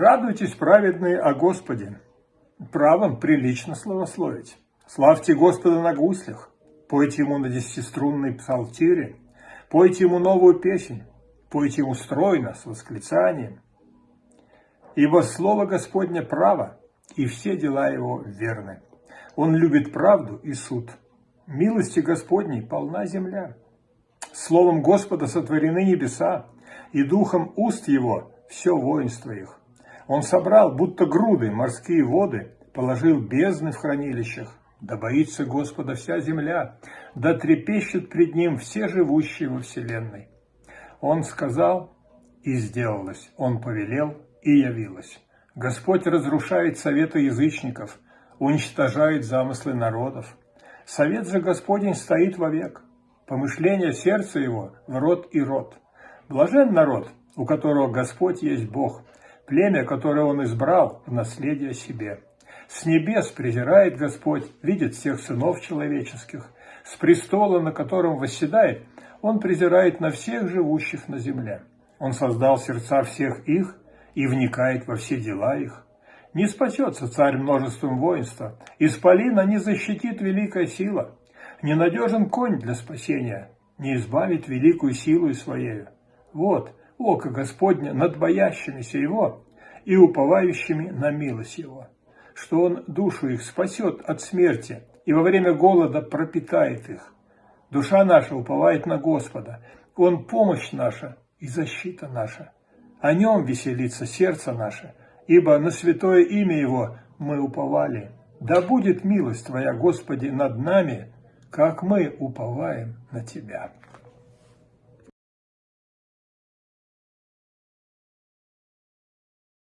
Радуйтесь, праведные, о Господе, правом прилично словословить. Славьте Господа на гуслях, пойте Ему на десятиструнной псалтире, пойте Ему новую песнь, пойте Ему стройно, с восклицанием. Ибо Слово Господне право, и все дела Его верны. Он любит правду и суд. Милости Господней полна земля. Словом Господа сотворены небеса, и духом уст Его все воинство их. Он собрал, будто груды, морские воды, положил бездны в хранилищах. Да боится Господа вся земля, да трепещут пред Ним все живущие во вселенной. Он сказал, и сделалось, Он повелел, и явилось. Господь разрушает советы язычников, уничтожает замыслы народов. Совет же Господень стоит вовек, помышление сердца его в род и род. Блажен народ, у которого Господь есть Бог, племя, которое он избрал в наследие себе. С небес презирает Господь, видит всех сынов человеческих. С престола, на котором восседает, он презирает на всех живущих на земле. Он создал сердца всех их и вникает во все дела их. Не спасется царь множеством воинства, исполина не защитит великая сила. Ненадежен конь для спасения, не избавит великую силу своею. Вот, око Господня над боящимися Его и уповающими на милость Его, что Он душу их спасет от смерти и во время голода пропитает их. Душа наша уповает на Господа, Он помощь наша и защита наша. О Нем веселится сердце наше, ибо на святое имя Его мы уповали. Да будет милость Твоя, Господи, над нами, как мы уповаем на Тебя.